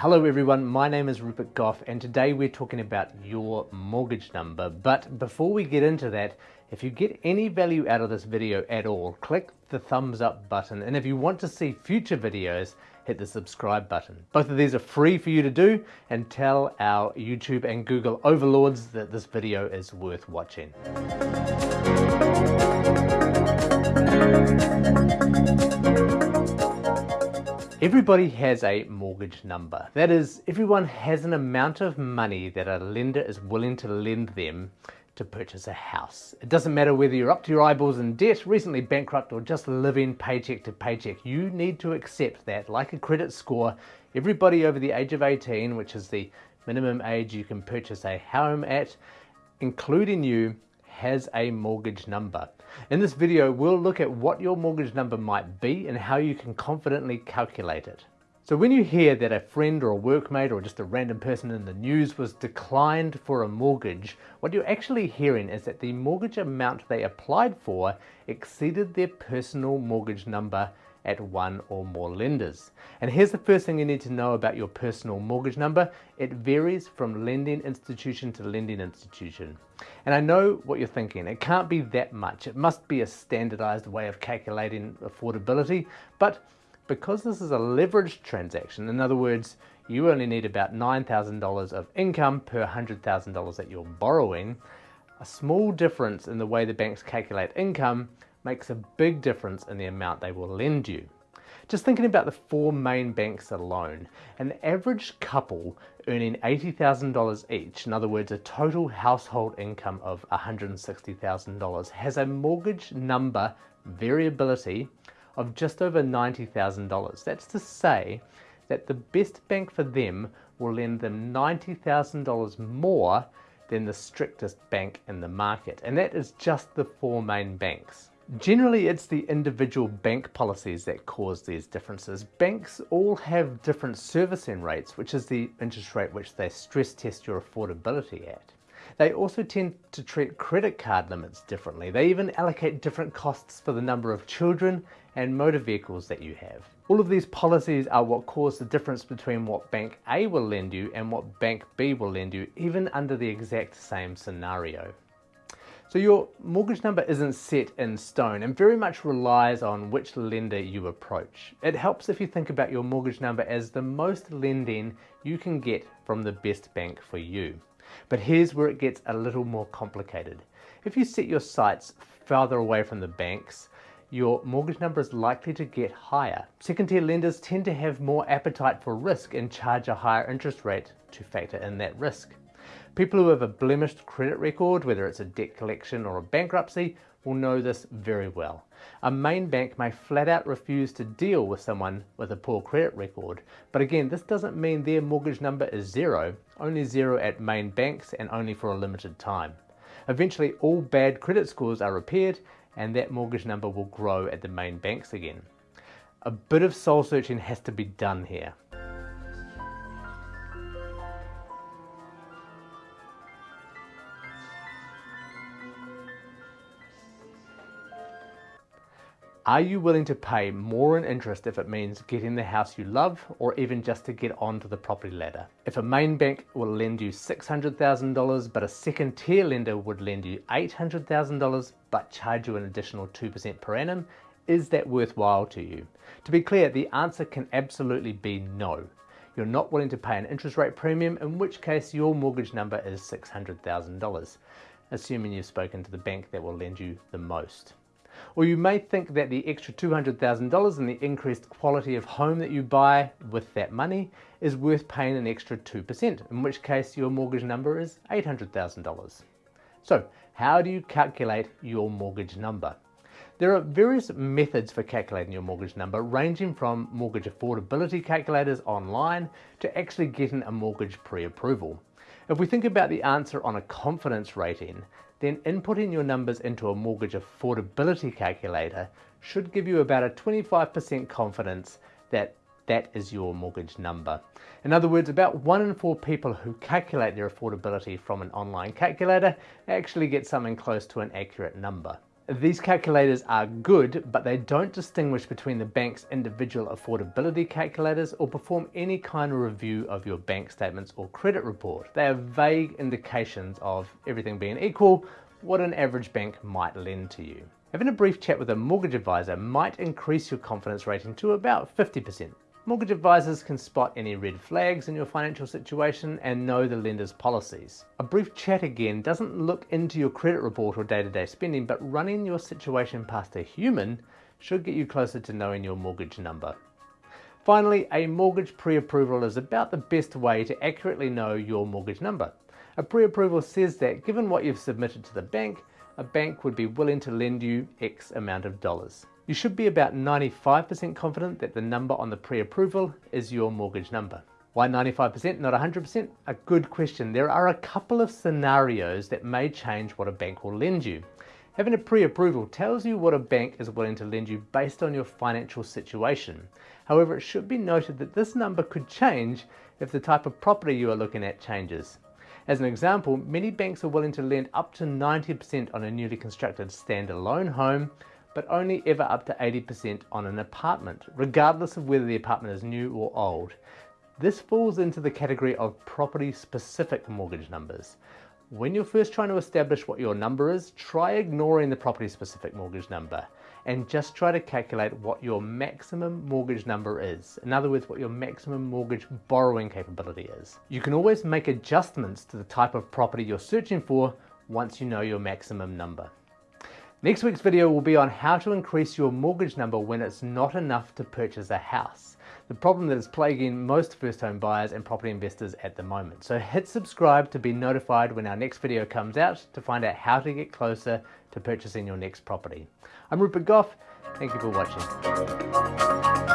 Hello everyone, my name is Rupert Goff and today we're talking about your mortgage number. But before we get into that, if you get any value out of this video at all, click the thumbs up button. And if you want to see future videos, hit the subscribe button. Both of these are free for you to do and tell our YouTube and Google overlords that this video is worth watching. Everybody has a mortgage number. That is, everyone has an amount of money that a lender is willing to lend them to purchase a house. It doesn't matter whether you're up to your eyeballs in debt, recently bankrupt, or just living paycheck to paycheck. You need to accept that, like a credit score, everybody over the age of 18, which is the minimum age you can purchase a home at, including you, has a mortgage number. In this video, we'll look at what your mortgage number might be and how you can confidently calculate it. So when you hear that a friend or a workmate or just a random person in the news was declined for a mortgage, what you're actually hearing is that the mortgage amount they applied for exceeded their personal mortgage number at one or more lenders. And here's the first thing you need to know about your personal mortgage number. It varies from lending institution to lending institution. And I know what you're thinking, it can't be that much. It must be a standardized way of calculating affordability, but because this is a leveraged transaction, in other words, you only need about $9,000 of income per $100,000 that you're borrowing, a small difference in the way the banks calculate income makes a big difference in the amount they will lend you. Just thinking about the four main banks alone, an average couple earning $80,000 each, in other words, a total household income of $160,000, has a mortgage number variability of just over $90,000. That's to say that the best bank for them will lend them $90,000 more than the strictest bank in the market. And that is just the four main banks. Generally, it's the individual bank policies that cause these differences. Banks all have different servicing rates, which is the interest rate which they stress test your affordability at. They also tend to treat credit card limits differently. They even allocate different costs for the number of children and motor vehicles that you have. All of these policies are what cause the difference between what Bank A will lend you and what Bank B will lend you, even under the exact same scenario. So your mortgage number isn't set in stone and very much relies on which lender you approach. It helps if you think about your mortgage number as the most lending you can get from the best bank for you. But here's where it gets a little more complicated. If you set your sights farther away from the banks, your mortgage number is likely to get higher. Second tier lenders tend to have more appetite for risk and charge a higher interest rate to factor in that risk. People who have a blemished credit record, whether it's a debt collection or a bankruptcy, will know this very well. A main bank may flat out refuse to deal with someone with a poor credit record, but again, this doesn't mean their mortgage number is zero, only zero at main banks and only for a limited time. Eventually, all bad credit scores are repaired and that mortgage number will grow at the main banks again. A bit of soul searching has to be done here. Are you willing to pay more in interest if it means getting the house you love or even just to get onto the property ladder? If a main bank will lend you $600,000 but a second tier lender would lend you $800,000 but charge you an additional 2% per annum, is that worthwhile to you? To be clear, the answer can absolutely be no. You're not willing to pay an interest rate premium, in which case your mortgage number is $600,000, assuming you've spoken to the bank that will lend you the most. Or you may think that the extra $200,000 and the increased quality of home that you buy with that money is worth paying an extra 2%, in which case your mortgage number is $800,000. So how do you calculate your mortgage number? There are various methods for calculating your mortgage number, ranging from mortgage affordability calculators online to actually getting a mortgage pre-approval. If we think about the answer on a confidence rating, then inputting your numbers into a mortgage affordability calculator should give you about a 25% confidence that that is your mortgage number. In other words, about one in four people who calculate their affordability from an online calculator actually get something close to an accurate number. These calculators are good, but they don't distinguish between the bank's individual affordability calculators or perform any kind of review of your bank statements or credit report. They are vague indications of everything being equal, what an average bank might lend to you. Having a brief chat with a mortgage advisor might increase your confidence rating to about 50%. Mortgage advisors can spot any red flags in your financial situation and know the lender's policies. A brief chat again doesn't look into your credit report or day-to-day -day spending, but running your situation past a human should get you closer to knowing your mortgage number. Finally, a mortgage pre-approval is about the best way to accurately know your mortgage number. A pre-approval says that given what you've submitted to the bank, a bank would be willing to lend you X amount of dollars. You should be about 95% confident that the number on the pre-approval is your mortgage number. Why 95%, not 100%? A good question. There are a couple of scenarios that may change what a bank will lend you. Having a pre-approval tells you what a bank is willing to lend you based on your financial situation. However, it should be noted that this number could change if the type of property you are looking at changes. As an example, many banks are willing to lend up to 90% on a newly constructed standalone home, but only ever up to 80% on an apartment, regardless of whether the apartment is new or old. This falls into the category of property-specific mortgage numbers. When you're first trying to establish what your number is, try ignoring the property-specific mortgage number and just try to calculate what your maximum mortgage number is. In other words, what your maximum mortgage borrowing capability is. You can always make adjustments to the type of property you're searching for once you know your maximum number. Next week's video will be on how to increase your mortgage number when it's not enough to purchase a house. The problem that is plaguing most first home buyers and property investors at the moment. So hit subscribe to be notified when our next video comes out to find out how to get closer to purchasing your next property. I'm Rupert Goff, Thank you for watching.